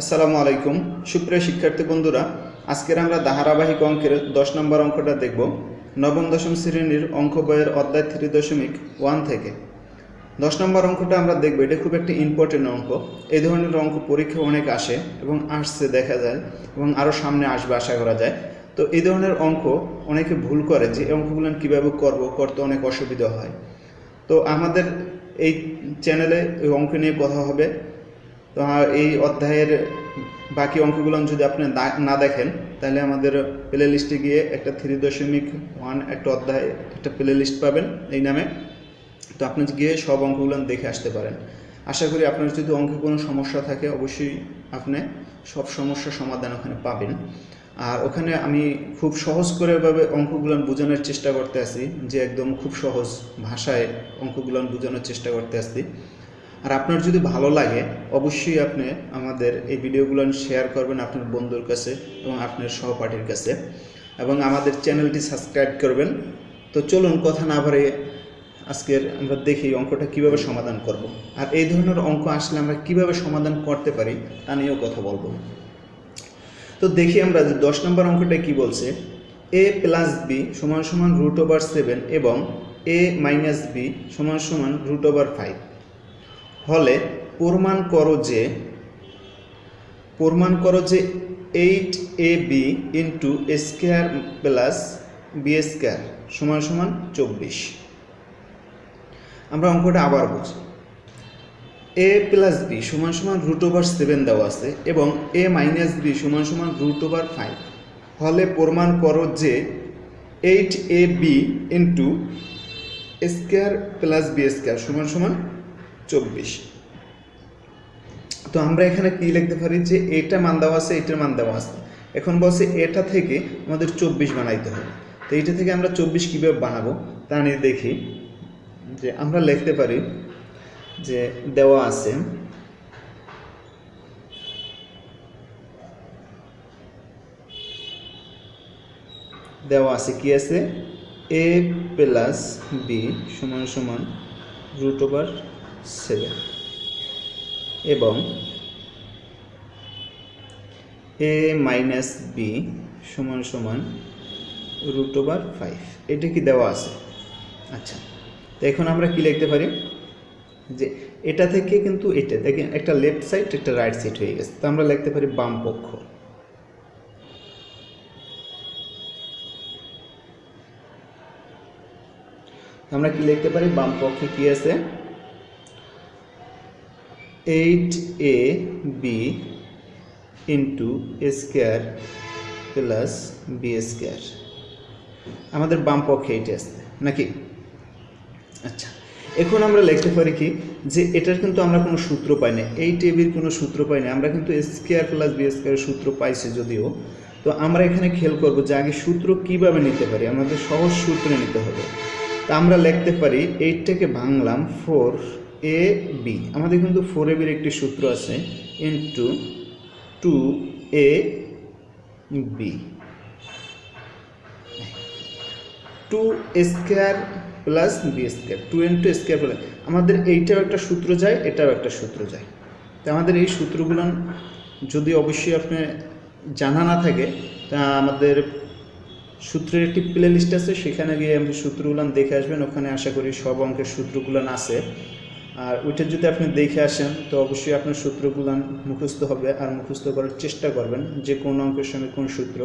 আসসালামু আলাইকুম। সুপ্রিয় শিক্ষার্থী বন্ধুরা, আজকের আমরা ধারাবাহিক অঙ্কের দশ নম্বর অঙ্কটা দেখব। নবম, দশম শ্রেণির অঙ্ক বইয়ের অধ্যায় থ্রি দশমিক ওয়ান থেকে। দশ নম্বর অঙ্কটা আমরা দেখব, এটা খুব একটা ইম্পর্টেন্ট অঙ্ক। এই ধরনের অঙ্ক পরীক্ষা অনেক আসে এবং আসছে দেখা যায় এবং আরও সামনে আসবে আশা করা যায়। তো এই ধরনের অঙ্ক অনেকে ভুল করে যে অঙ্কগুলো কীভাবে করব, করতে অনেক অসুবিধা হয়। তো আমাদের এই চ্যানেলে এই অঙ্ক নিয়ে কথা হবে। এই অধ্যায়ের বাকি অঙ্কগুলো যদি আপনি না- দেখেন, তাহলে আমাদের প্লে লিস্টে গিয়ে একটা থ্রি দশমিক ওয়ান একটা অধ্যায়, একটা প্লে লিস্ট পাবেন এই নামে। তো আপনি গিয়ে সব অঙ্কগুলো দেখে আসতে পারেন। আশা করি আপনার যদি অঙ্কে কোনো সমস্যা থাকে, অবশ্যই আপনি সব সমস্যার সমাধান ওখানে পাবেন। আর ওখানে আমি খুব সহজ করে ভাবে অঙ্কগুলো বোঝানোর চেষ্টা করতে আছি যে একদম খুব সহজ ভাষায় অঙ্কগুলো বোঝানোর চেষ্টা করতে আসছি আর আপনার যদি ভালো লাগে, অবশ্যই আপনি আমাদের এই ভিডিওগুলো শেয়ার করবেন আপনার বন্ধুর কাছে এবং আপনার সহপাঠীর কাছে এবং আমাদের চ্যানেলটি সাবস্ক্রাইব করবেন। তো চলুন কথা না বাড়িয়ে আজকের আমরা দেখি অঙ্কটা কীভাবে সমাধান করব। আর এই ধরনের অঙ্ক আসলে আমরা কীভাবে সমাধান করতে পারি তা নিয়েও কথা বলব। তো দেখি আমরা যে দশ নম্বর অঙ্কটা কি বলছে? এ প্লাস বি সমান সমান রুট ওভার সেভেন এবং এ মাইনাস বি সমান সমান রুট ওভার ফাইভ হলে প্রমাণ করো যে, প্রমাণ করো যে eight A B into square plus B square সমান সমান চব্বিশ। আমরা অঙ্কটা আবার বুঝি। এ প্লাস বি সমান সমান রুট ওভার সেভেন দেওয়া আছে এবং এ মাইনাস বি সমান সমান রুট ওভার ফাইভ হলে প্রমাণ করো যে eight A B into square plus B square সমান সমান চব্বিশ। তো আমরা এখানে কি লিখতে পারি? যে এটা মান দেওয়া আছে, এটার মান দেওয়া আছে। এখন বলছে এটা থেকে আমাদের চব্বিশ বানাইতে হবে। তো এইটা থেকে আমরা চব্বিশ কীভাবে বানাবো? তা নিয়ে দেখি। যে আমরা লিখতে পারি যে দেওয়া আছে দেওয়া আছে কি আছে? এ প্লাস বি সমান সমান রুট ওভার সেভেন এবং এ মাইনাস বি সমান সমান রুট ওভার ফাইভ। এটা কি দেওয়া আছে? আচ্ছা তো এখন আমরা কি লিখতে পারি? যে এটা থেকে কিন্তু এটা, দেখেন একটা লেফট সাইড একটা রাইট সাইড হয়ে গেছে। তো আমরা লিখতে পারি বাম পক্ষ। আমরা কি লিখতে পারি? বাম পক্ষে কি আছে? Eight A B into square plus B square আমাদের বাম পক্ষে এইটা আসছে নাকি? আচ্ছা এখন আমরা লিখতে পারি কি, যে এটার কিন্তু আমরা কোনো সূত্র পাই না, এই টেবির কোনো সূত্র পাই না, আমরা কিন্তু স্কোয়ার প্লাস বি স্কোয়ারের সূত্র পাইছি যদিও। তো আমরা এখানে খেয়াল করব যে আগে সূত্র কীভাবে নিতে পারি, আমাদের সহজ সূত্রে নিতে হবে। তা আমরা লিখতে পারি এইটটাকে ভাঙলাম ফোর এ বি আমাদের কিন্তু ফোর এ বির একটি সূত্র আছে into two A B two square plus B square two into square plus আমাদের এইটাও একটা সূত্র যায়, এটাও একটা সূত্র যায়। তো আমাদের এই সূত্রগুলো যদি অবশ্যই আপনি জানা না থাকে, তা আমাদের সূত্রের একটি প্লে লিস্ট আছে, সেখানে গিয়ে আপনি সূত্রগুলো দেখে আসবেন, ওখানে আশা করি সব অঙ্কের সূত্রগুলো আছে। আর ওইটা যদি আপনি দেখে আসেন, তো অবশ্যই আপনার সূত্রগুলো মুখস্থ হবে আর মুখস্থ করার চেষ্টা করবেন যে কোন অঙ্কের সঙ্গে কোন সূত্র।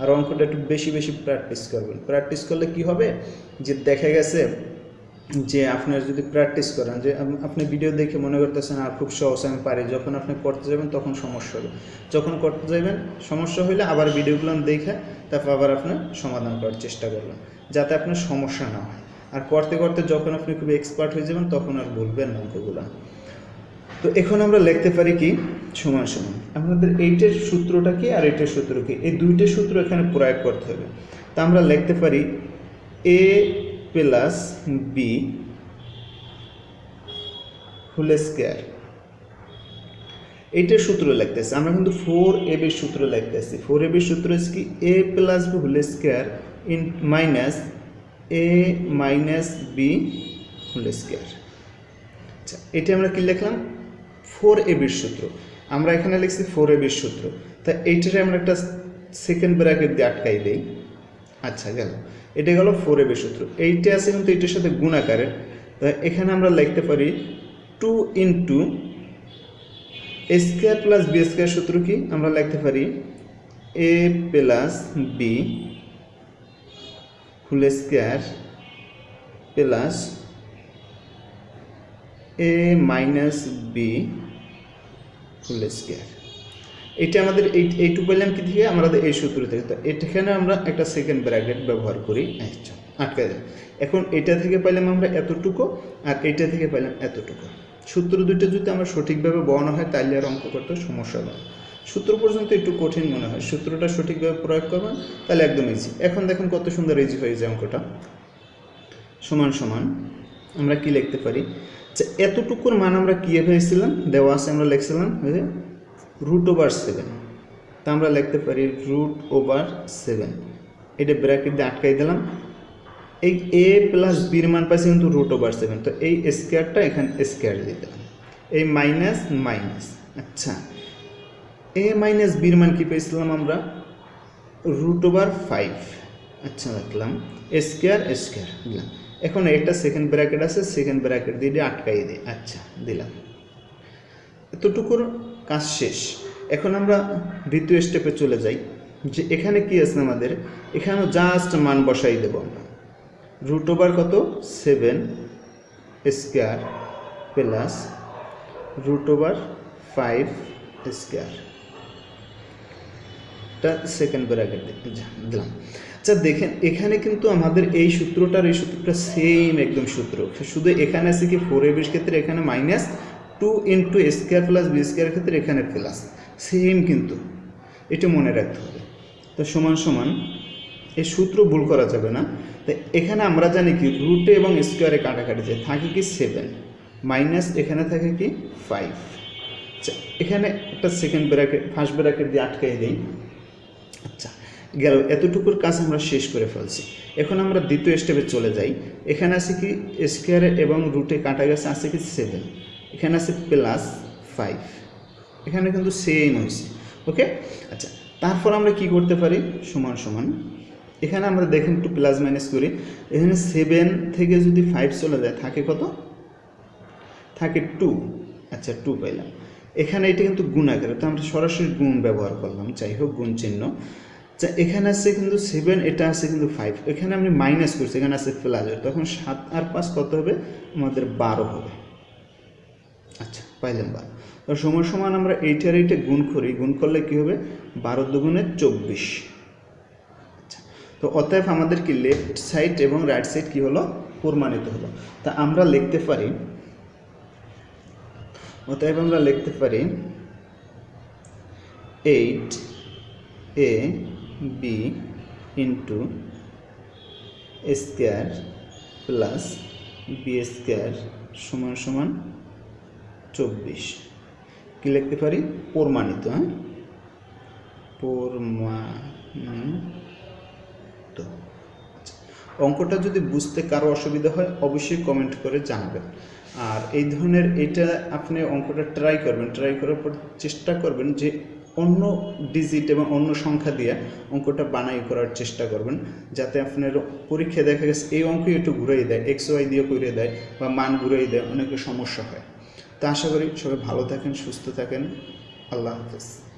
আর অঙ্কটা একটু বেশি বেশি প্র্যাকটিস করবেন। প্র্যাকটিস করলে কি হবে? যে দেখা গেছে যে আপনার যদি প্র্যাকটিস করেন, যে আপনি ভিডিও দেখে মনে করতেছেন, আর খুব সহজ, আমি পারি। যখন আপনি করতে যাবেন, তখন সমস্যা হবে। যখন করতে যাবেন, সমস্যা হইলে আবার ভিডিওগুলো দেখে তারপর আবার আপনার সমাধান করার চেষ্টা করবেন, যাতে আপনার সমস্যা না হয়। আর করতে করতে যখন আপনি খুব এক্সপার্ট হয়ে যাবেন, তখন আর বলবেন না অঙ্কগুলো। তো এখন আমরা লিখতে পারি কি? সমান সমান। আমাদের এইটের সূত্রটা কি আর এইটের সূত্র কি? এই দুইটা সূত্র এখানে প্রয়োগ করতে হবে। তা আমরা লিখতে পারি A plus B whole square এইটার সূত্র লিখতেছি। আমরা কিন্তু ফোর এ বির সূত্র লিখতেছি। ফোর এ বির সূত্র হচ্ছে কি? A plus B whole square in minus A minus B whole square আচ্ছা এটা আমরা কি লিখলাম? ফোর এ বির সূত্র। আমরা এখানে লিখছি ফোর এ বির সূত্র। তা এইটারে আমরা একটা সেকেন্ড ব্র্যাকেট দিয়ে আটকাই দেই। আচ্ছা গেল। এটা গেল ফোর এ বির সূত্র। এইটা আছে কিন্তু এটার সাথে গুণাকারের তা এখানে আমরা লিখতে পারি two into A square plus B square সূত্র কি? আমরা লিখতে পারি A plus B whole square plus A minus B whole square এটা আমাদের এই এইটু পেলাম কি থেকে আমাদের এই সূত্র থেকে তো এখানে আমরা একটা সেকেন্ড ব্র্যাকেট ব্যবহার করি। আচ্ছা আটকে দেয় এখন এটা থেকে পাইলাম আমরা এতটুকু আর এইটা থেকে পাইলাম এতটুকু। সূত্র দুটো যদি আমরা সঠিকভাবে বর্ণ হয়, তাহলে আর অঙ্ক করতে সমস্যা না। সূত্র পর্যন্ত একটু কঠিন মনে হয়। সূত্রটা সঠিকভাবে প্রয়োগ করবেন, তাহলে একদম ইজি এখন দেখুন কত সুন্দর ইজি হয়ে যায় অঙ্কটা। সমান সমান, আমরা কি লিখতে পারি? যে এতটুকুর মান আমরা কি পেয়েছিলাম দেওয়া আছে আমরা লিখছিলাম রুট ওভার সেভেন তা আমরা লিখতে পারি রুট ওভার সেভেন এটা ব্র্যাকেট দিয়ে আটকাই দিলাম। এই এ প্লাস বির মান পাইছে কিন্তু রুট ওভার সেভেন তো এই স্কোয়ারটা এখানে স্কোয়ার দিয়ে দিলাম। এই মাইনাস মাইনাস আচ্ছা। এ মাইনাস বির মান কি পেয়েছিলাম আমরা? রুট ওভার ফাইভ আচ্ছা রাখলাম স্কোয়ার স্কোয়ার দিলাম। এখন একটা সেকেন্ড ব্র্যাকেট আছে সেকেন্ড ব্র্যাকেট দিয়ে আটকাই দিই। আচ্ছা দিলাম। এতটুকুর কাজ শেষ। এখন আমরা দ্বিতীয় স্টেপে চলে যাই। যে এখানে কি আছে আমাদের? এখানে জাস্ট মান বসাই দেবো আমরা। রুট ওভার কত? Seven square plus root over five square টা সেকেন্ড ব্র্যাকেট দিলাম। আচ্ছা দেখেন, এখানে কিন্তু আমাদের এই সূত্রটার এই সূত্রটা সেম একদম সূত্র। শুধু এখানে আছে কি ফোর এবির ক্ষেত্রে, এখানে minus two into square plus B square ক্ষেত্রে এখানে প্লাস সেম কিন্তু। এটা মনে রাখতে হবে। তো সমান সমান, এই সূত্র ভুল করা যাবে না। তো এখানে আমরা জানি কি রুটে এবং স্কোয়ারে কাটাকাটি যায় থাকে কি সেভেন মাইনাস এখানে থাকে কি ফাইভ আচ্ছা এখানে একটা সেকেন্ড ব্র্যাকেট ফার্স্ট ব্র্যাকেট দিয়ে আটকাই দিই। আচ্ছা গেল, এতটুকুর কাজ আমরা শেষ করে ফেলছি। এখন আমরা দ্বিতীয় স্টেপে চলে যাই। এখানে আছে কি স্কোয়ারে এবং রুটে কাটা গেছে, আছে কি সেভেন এখানে আছে প্লাস ফাইভ এখানে কিন্তু সেম হয়েছে ওকে আচ্ছা তারপর আমরা কি করতে পারি? সমান সমান। এখানে আমরা দেখেন একটু প্লাস মাইনাস করি। এখানে সেভেন থেকে যদি ফাইভ চলে যায়, থাকে কত? থাকে টু আচ্ছা টু পাইলাম। এখানে এটা কিন্তু গুণ আকারে, তো আমরা সরাসরি গুণ ব্যবহার করলাম, যাই হোক, গুণ চিহ্ন। আচ্ছা এখানে আছে কিন্তু সেভেন এটা আছে কিন্তু ফাইভ এখানে আমি মাইনাস করছি, এখানে আছে প্লাস তখন সাত আর পাঁচ কত হবে? আমাদের বারো হবে। আচ্ছা পাইলাম বারো। তো সময় সমান আমরা এইটার এইটা গুণ করি। গুণ করলে কি হবে? বারো দুগুণে চব্বিশ। আচ্ছা তো অতএব আমাদের কি লেফট সাইড এবং রাইট সাইড কি হলো? প্রমাণিত হলো। তা আমরা লিখতে পারি অতএব আমরা লিখতে পারি eight A B into square plus B square সমান সমান চব্বিশ। কী লিখতে পারি? প্রমাণিত হ্যাঁ? প্রমাণিত। আচ্ছা, অঙ্কটা যদি বুঝতে কারও অসুবিধা হয় অবশ্যই কমেন্ট করে জানাবেন। আর এই ধরনের এটা আপনি অঙ্কটা ট্রাই করবেন ট্রাই করার পর চেষ্টা করবেন যে অন্য ডিজিট এবং অন্য সংখ্যা দিয়ে অঙ্কটা বানাই করার চেষ্টা করবেন, যাতে আপনার পরীক্ষায় দেখা গেছে এই অঙ্ক একটু ঘুরাই দেয় এক্স ওয়াই দিয়ে করে দেয় বা মান ঘুরাই দেয়, অনেকের সমস্যা হয়। তা আশা করি সবাই ভালো থাকেন, সুস্থ থাকেন। আল্লাহ হাফেজ।